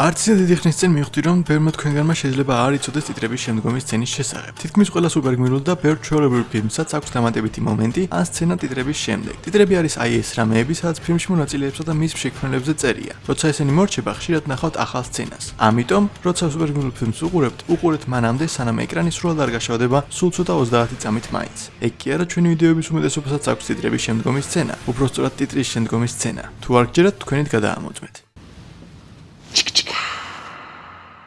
არც ისე დიდი ხნის წინ მივხვდი რომ ბევრმა თქვენგანმა შეიძლება არ იცოდეს ტიტრების შემდგომი სცენის შესახებ. თითქმის ყველა სუპერგმირულ და ბევრ ჩვეულებრივ ფილმსაც აქვს დამატებითი მომენტი ან სცენა ტიტრების შემდეგ. ტიტრები არის აი ეს რამეები, სადაც ფილმში მონაწილეებსა და მის შექმნელებზე წერია. როცა ესენი მორჩება, ხშირად ნახავთ ახალ სცენას. ამიტომ, როცა სუპერგმირულ ფილმს უყურებთ, უყურეთ მანამდე, სანამ ეკრანი სრულად არ გაშავდება სულ ცოტა 30 წამით მაინც. ეგ კი არა ჩვენი ვიდეოების უმეტესობასაც აქვს ტიტრების შემდგომი სცენა, უფრო სწორად ტიტრის შემდგომი სცენა. თუ არ გჯერათ, თქვენით გადაამოწმეთ.